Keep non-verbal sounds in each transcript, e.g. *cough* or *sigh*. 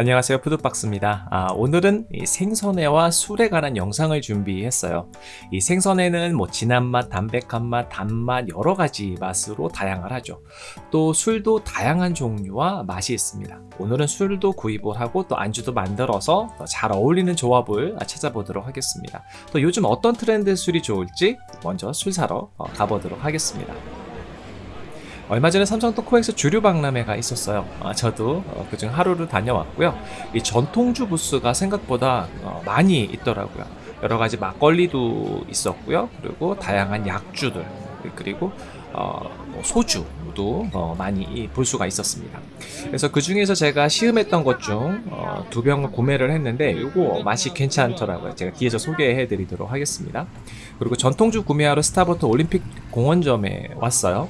안녕하세요. 푸드박스입니다. 아, 오늘은 생선회와 술에 관한 영상을 준비했어요. 이 생선회는 뭐 진한 맛, 담백한 맛, 단맛 여러 가지 맛으로 다양을 하죠. 또 술도 다양한 종류와 맛이 있습니다. 오늘은 술도 구입을 하고 또 안주도 만들어서 잘 어울리는 조합을 찾아보도록 하겠습니다. 또 요즘 어떤 트렌드 술이 좋을지 먼저 술 사러 어, 가보도록 하겠습니다 얼마 전에 삼성도 코엑스 주류 박람회가 있었어요. 아, 저도 어, 그중 하루를 다녀왔고요. 이 전통주 부스가 생각보다 어, 많이 있더라고요. 여러 가지 막걸리도 있었고요. 그리고 다양한 약주들 그리고 어, 뭐 소주도 어, 많이 볼 수가 있었습니다. 그래서 그 중에서 제가 시음했던 것 중 두 병을 구매를 했는데 이거 맛이 괜찮더라고요. 제가 뒤에서 소개해 드리도록 하겠습니다. 그리고 전통주 구매하러 스타버트 올림픽 공원점에 왔어요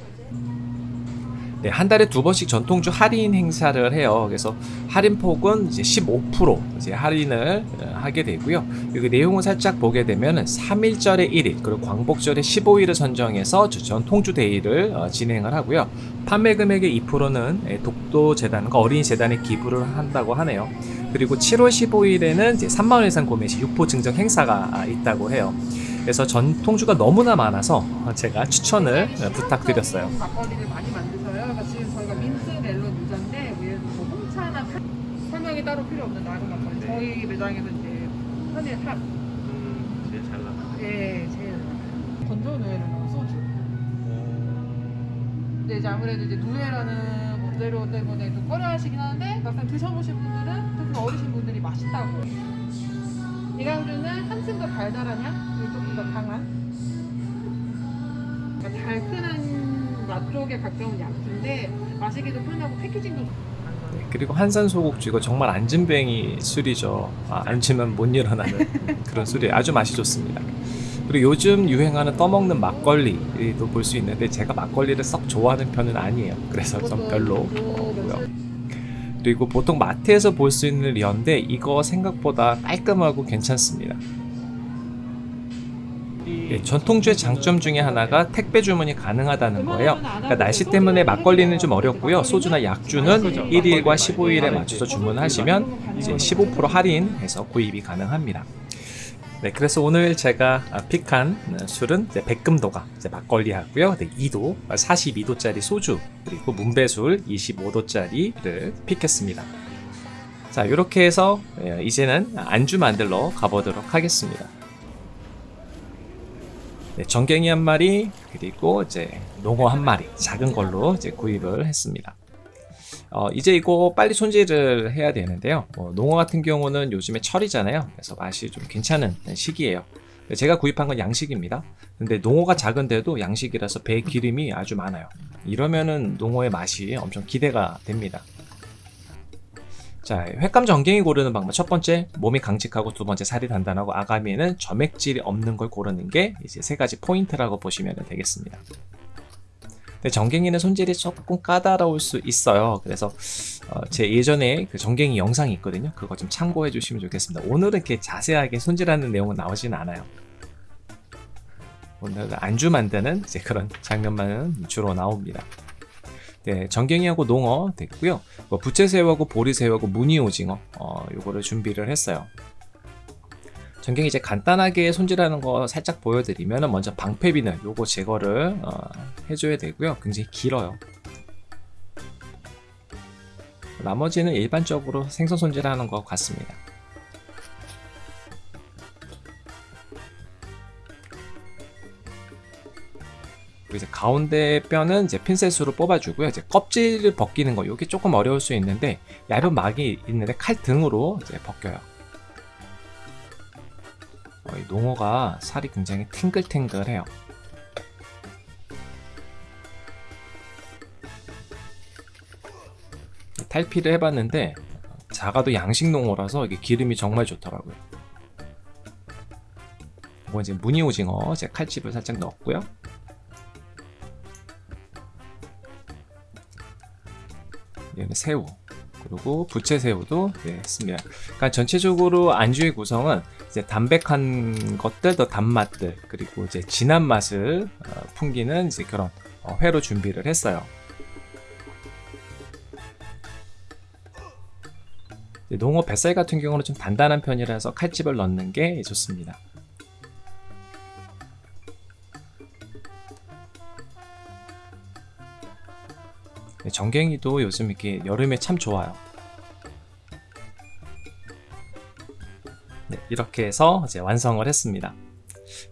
네, 한 달에 두 번씩 전통주 할인 행사를 해요. 그래서 할인폭은 이제 15% 이제 할인을 어, 하게 되고요. 여기 내용을 살짝 보게 되면 3.1절의 1일 그리고 광복절의 15일을 선정해서 전통주 데이를 어, 진행을 하고요. 판매 금액의 2%는 예, 독도 재단과 어린이 재단에 기부를 한다고 하네요. 그리고 7월 15일에는 이제 3만 원 이상 구매 시 육포 증정 행사가 아, 있다고 해요. 그래서 전통주가 너무나 많아서 제가 추천을 어, 부탁드렸어요. 설명이 따로 필요 없는 나루 막걸리. 네. 저희 매장에서 이제 현재 top. 음, 제일 잘 나가요. 예, 제일 건조 누에라는 소주. 근데 이제 아무래도 이제 누에라는 원재료 때문에 좀 꺼려하시긴 하는데 막상 드셔보신 분들은 특히 어리신 분들이 맛있다고. 이 강주는 한층 더 달달한 향, 그리고 조금 더 강한. 그러니까 달큰한 맛 쪽에 가까운 약주인데 마시기도 편하고 패키징도 좋고. 네, 그리고 한산소곡주 이거 정말 안진뱅이 술이죠. 아, 앉으면 못 일어나는 *laughs* 그런 술이 아주 맛이 좋습니다. 그리고 요즘 유행하는 떠먹는 막걸리도 볼 수 있는데 제가 막걸리를 썩 좋아하는 편은 아니에요. 그래서 좀 별로고요. 그리고 보통 마트에서 볼 수 있는 리언데 이거 생각보다 깔끔하고 괜찮습니다 예, 전통주의 장점 중에 하나가 택배 주문이 가능하다는 거예요. 그러니까 날씨 때문에 막걸리는 좀 어렵고요. 소주나 약주는 1일과 15일에 맞춰서 주문하시면 이제 15% 할인해서 구입이 가능합니다. 네, 그래서 오늘 제가 픽한 술은 백금도가 막걸리 하고요. 네, 2도, 42도짜리 소주, 그리고 문배술 25도짜리를 픽했습니다. 자, 이렇게 해서 예, 이제는 안주 만들러 가보도록 하겠습니다. 네, 정갱이 한 마리 그리고 이제 농어 한 마리 작은 걸로 이제 구입을 했습니다. 어, 이제 이거 빨리 손질을 해야 되는데요. 뭐, 농어 같은 경우는 요즘에 철이잖아요. 그래서 맛이 좀 괜찮은 시기예요. 제가 구입한 건 양식입니다. 근데 농어가 작은데도 양식이라서 배 기름이 아주 많아요. 이러면은 농어의 맛이 엄청 기대가 됩니다. 자, 횟감 전갱이 고르는 방법 첫 번째 몸이 강직하고 두 번째 살이 단단하고 아가미에는 점액질이 없는 걸 고르는 게 이제 세 가지 포인트라고 보시면 되겠습니다. 근데 정갱이는 손질이 조금 까다로울 수 있어요. 그래서 어, 제 예전에 그 정갱이 영상이 있거든요. 그거 좀 참고해 주시면 좋겠습니다. 오늘은 이렇게 자세하게 손질하는 내용은 나오진 않아요. 오늘 안주 만드는 이제 그런 장면만 주로 나옵니다. 네, 전갱이하고 농어 됐고요. 뭐 부채새우하고 보리새우하고 무늬오징어 어, 요거를 준비를 했어요. 전갱이 이제 간단하게 손질하는 거 살짝 보여드리면 먼저 방패비늘 요거 제거를 어, 해줘야 되고요. 굉장히 길어요. 나머지는 일반적으로 생선 손질하는 것 같습니다. 이제 가운데 뼈는 이제 핀셋으로 뽑아주고요. 이제 껍질을 벗기는 거, 이게 조금 어려울 수 있는데 얇은 막이 있는데 칼 등으로 이제 벗겨요. 어, 이 농어가 살이 굉장히 탱글탱글해요. 탈피를 해봤는데 작아도 양식 농어라서 이게 기름이 정말 좋더라고요. 이거 이제 무늬 오징어 제 칼집을 살짝 넣었고요. 얘는 새우 그리고 부채새우도 네, 했습니다. 그러니까 전체적으로 안주의 구성은 이제 담백한 것들, 더 단맛들, 그리고 이제 진한 맛을 어, 풍기는 이제 그런 어, 회로 준비를 했어요. 농어 뱃살 같은 경우는 좀 단단한 편이라서 칼집을 넣는 게 좋습니다. 정갱이도 요즘 이렇게 여름에 참 좋아요. 네, 이렇게 해서 이제 완성을 했습니다.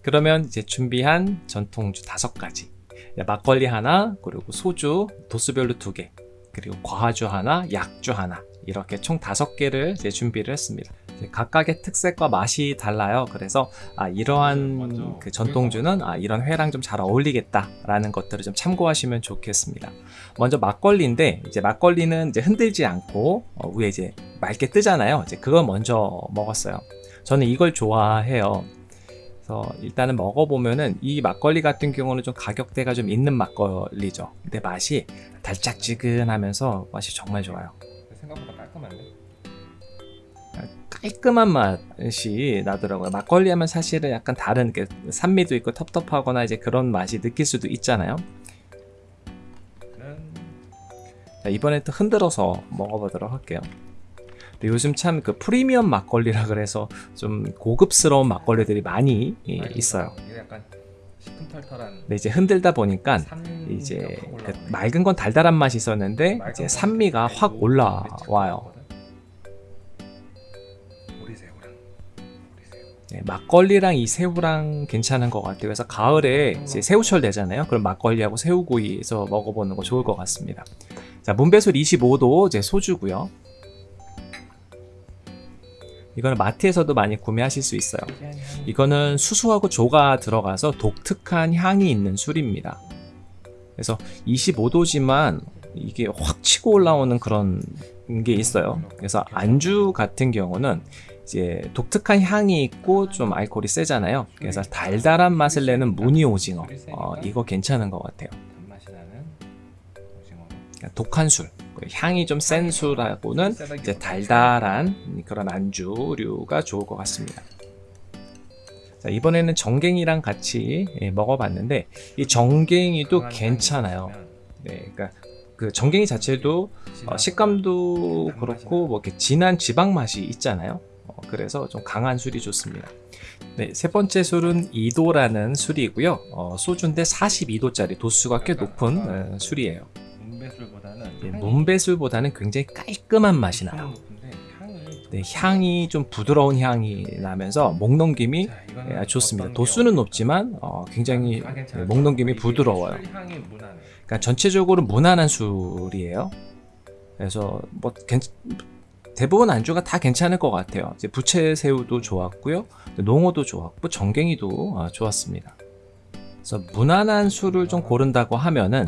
그러면 이제 준비한 전통주 다섯 가지, 네, 막걸리 하나, 그리고 소주 도수별로 두 개, 그리고 과주 하나, 약주 하나 이렇게 총 다섯 개를 준비를 했습니다. 이제 각각의 특색과 맛이 달라요. 그래서 아, 이러한 그 전통주는 아, 이런 회랑 좀 잘 어울리겠다라는 것들을 좀 참고하시면 좋겠습니다. 먼저 막걸리인데 이제 막걸리는 이제 흔들지 않고 어, 위에 이제 맑게 뜨잖아요. 이제 그걸 먼저 먹었어요. 저는 이걸 좋아해요. 그래서 일단은 먹어보면은 이 막걸리 같은 경우는 좀 가격대가 좀 있는 막걸리죠. 근데 맛이 달짝지근하면서 맛이 정말 좋아요. 생각보다 깔끔한데? 깔끔한 맛이 나더라고요. 막걸리 하면 사실은 약간 다른 게 산미도 있고 텁텁하거나 이제 그런 맛이 느낄 수도 있잖아요. 는 자, 이번에 또 흔들어서 먹어보도록 할게요. 근데 요즘 참 그 프리미엄 막걸리라 그래서 좀 고급스러운 막걸리들이 많이 이- 있어요. 시큼털털한 근데 이제 흔들다 보니까 이제 확 그. 맑은 건 달달한 맛이 있었는데 이제 건 산미가 확 고- 올라와요. 네, 막걸리랑 이 새우랑 괜찮은 것 같아요. 그래서 가을에 이제 새우철 되잖아요. 그럼 막걸리하고 새우구이에서 먹어보는 거 좋을 것 같습니다. 자, 문배솔 25도 제 소주고요. 이거는 마트에서도 많이 구매하실 수 있어요. 이거는 수수하고 조가 들어가서 독특한 향이 있는 술입니다. 그래서 25도지만 이게 확 치고 올라오는 그런 게 있어요. 그래서 안주 같은 경우는 이제 독특한 향이 있고 좀 알코올이 세잖아요. 그래서 달달한 맛을 내는 무늬 오징어. 어, 이거 괜찮은 것 같아요. 그러니까 독한 술. 그 향이 좀 센 술하고는 이제 달달한 그런 안주류가 좋을 것 같습니다. 자, 이번에는 정갱이랑 같이 예, 먹어봤는데 이 정갱이도 괜찮아요. 네, 그러니까 그 정갱이 자체도 어, 식감도 그렇고 뭐 이렇게 진한 지방 맛이 있잖아요. 어, 그래서 좀 강한 술이 좋습니다. 네, 세 번째 술은 2도라는 술이고요. 어, 소주인데 42도짜리 도수가 꽤 높은 어, 술이에요. 문배술보다는 예, 향이 문배술보다는 굉장히 깔끔한 맛이 나요. 네, 향이 좀 부드러운 향이 나면서 목 넘김이 자, 예, 좋습니다. 도수는? 높지만 어, 굉장히 아, 괜찮아요. 목 넘김이 부드러워요. 그러니까 전체적으로 무난한 술이에요. 그래서 뭐 괜- 대부분 안주가 다 괜찮을 것 같아요. 이제 부채새우도 좋았고요, 농어도 좋았고 정갱이도 아, 좋았습니다. 그래서 무난한 술을 좀 고른다고 하면은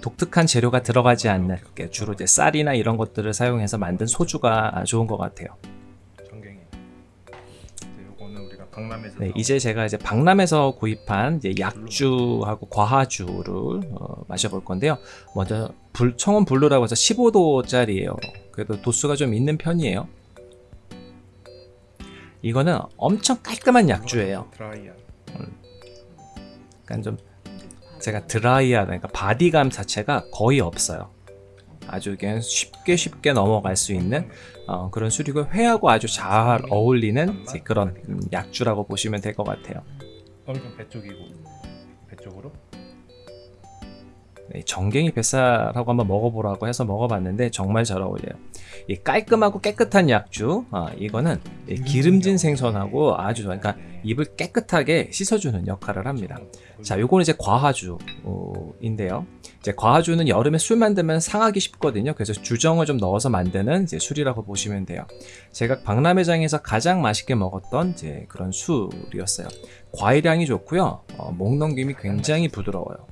독특한 재료가 들어가지 않는 주로 이제 쌀이나 이런 것들을 사용해서 만든 소주가 아, 좋은 것 같아요. 강남에서 네, 이제 제가 이제 박람에서 구입한 이제 약주하고 과하주를 어, 마셔볼 건데요. 먼저 불, 청원 블루라고 해서 15도짜리예요. 그래도 도수가 좀 있는 편이에요. 이거는 엄청 깔끔한 약주예요. 드라이한. 그러니까 좀 제가 드라이하다, 그러니까 바디감 자체가 거의 없어요. 아주 그냥 쉽게 쉽게 넘어갈 수 있는 어, 그런 술이고 회하고 아주 잘 어울리는 그런 음, 약주라고 보시면 될 것 같아요. 얼굴 배 쪽이고 배 쪽으로. 네, 정갱이 뱃살하고 한번 먹어보라고 해서 먹어봤는데 정말 잘 어울려요. 이 깔끔하고 깨끗한 약주, 아, 이거는 이 기름진 생선하고 아주 좋아요. 그러니까 입을 깨끗하게 씻어주는 역할을 합니다. 자, 요거는 이제 과하주인데요. 이제 과하주는 여름에 술 만들면 상하기 쉽거든요. 그래서 주정을 좀 넣어서 만드는 이제 술이라고 보시면 돼요. 제가 박람회장에서 가장 맛있게 먹었던 이제 그런 술이었어요. 과일향이 좋고요. 어, 목 넘김이 굉장히 부드러워요.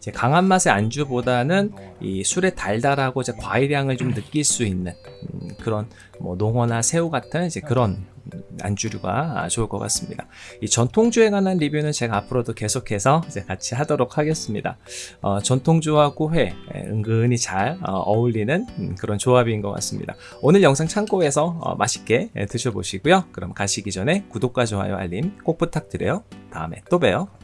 이제 강한 맛의 안주보다는 이 술의 달달하고 이제 과일향을 좀 느낄 수 있는 음, 그런 뭐 농어나 새우 같은 이제 그런 안주류가 좋을 것 같습니다. 이 전통주에 관한 리뷰는 제가 앞으로도 계속해서 이제 같이 하도록 하겠습니다. 어, 전통주하고 회 예, 은근히 잘 어, 울리는 그런 조합인 것 같습니다. 오늘 영상 참고해서 어, 맛있게 예, 드셔보시고요. 그럼 가시기 전에 구독과 좋아요 알림 꼭 부탁드려요. 다음에 또 봬요.